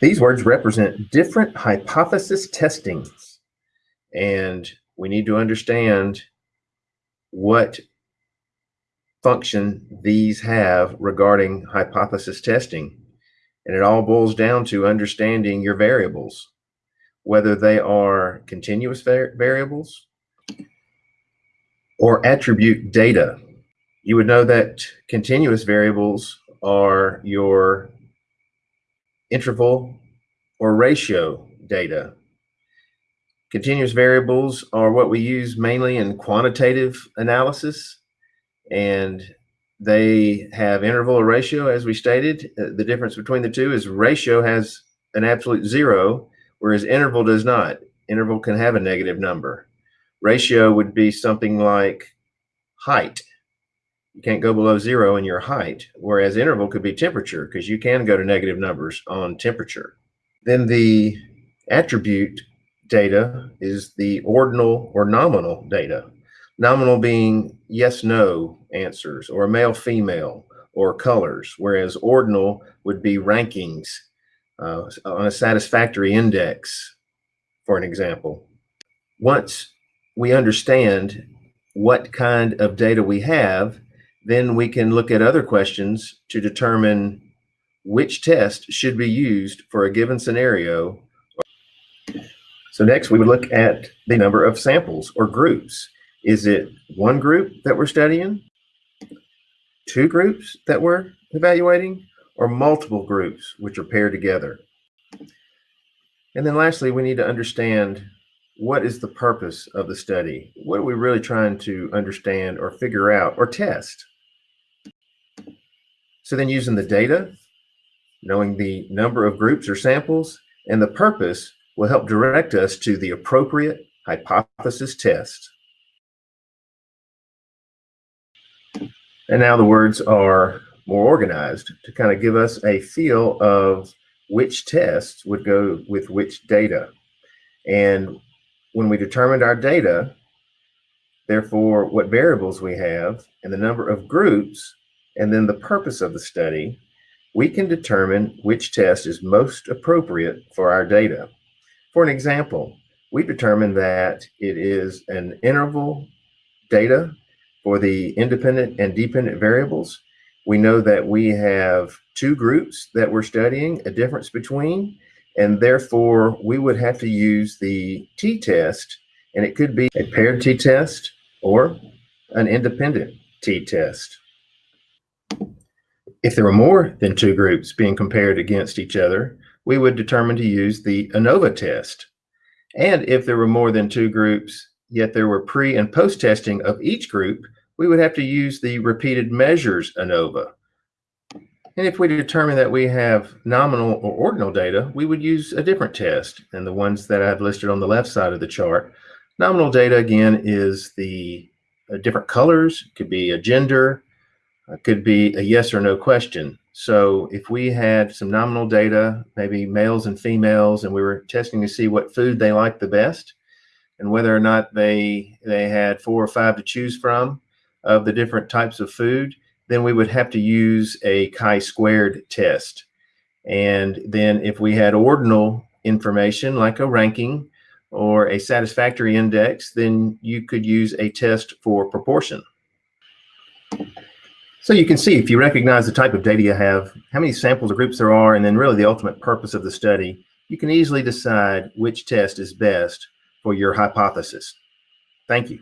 These words represent different hypothesis testings, and we need to understand what function these have regarding hypothesis testing. And it all boils down to understanding your variables, whether they are continuous variables or attribute data. You would know that continuous variables are your interval or ratio data. Continuous variables are what we use mainly in quantitative analysis, and they have interval or ratio, as we stated. Uh, the difference between the two is ratio has an absolute zero, whereas interval does not. Interval can have a negative number. Ratio would be something like height. You can't go below zero in your height, whereas interval could be temperature because you can go to negative numbers on temperature. Then the attribute data is the ordinal or nominal data. Nominal being yes, no answers or male, female or colors, whereas ordinal would be rankings uh, on a satisfactory index, for an example. Once we understand what kind of data we have, then we can look at other questions to determine which test should be used for a given scenario. So next we would look at the number of samples or groups. Is it one group that we're studying, two groups that we're evaluating, or multiple groups which are paired together? And then lastly, we need to understand what is the purpose of the study? What are we really trying to understand or figure out or test? So then using the data, knowing the number of groups or samples, and the purpose will help direct us to the appropriate hypothesis test. And now the words are more organized to kind of give us a feel of which tests would go with which data. And when we determined our data, therefore what variables we have and the number of groups, and then the purpose of the study, we can determine which test is most appropriate for our data. For an example, we determined that it is an interval data for the independent and dependent variables. We know that we have two groups that we're studying, a difference between, and therefore we would have to use the t-test and it could be a paired t-test or an independent t-test. If there were more than two groups being compared against each other, we would determine to use the ANOVA test. And if there were more than two groups, yet there were pre and post testing of each group, we would have to use the repeated measures ANOVA. And if we determine that we have nominal or ordinal data, we would use a different test than the ones that I've listed on the left side of the chart. Nominal data, again, is the uh, different colors, it could be a gender, uh, could be a yes or no question. So if we had some nominal data, maybe males and females, and we were testing to see what food they liked the best, and whether or not they they had four or five to choose from of the different types of food, then we would have to use a chi-squared test. And then if we had ordinal information like a ranking or a satisfactory index, then you could use a test for proportion. So you can see if you recognize the type of data you have, how many samples or groups there are, and then really the ultimate purpose of the study, you can easily decide which test is best for your hypothesis. Thank you.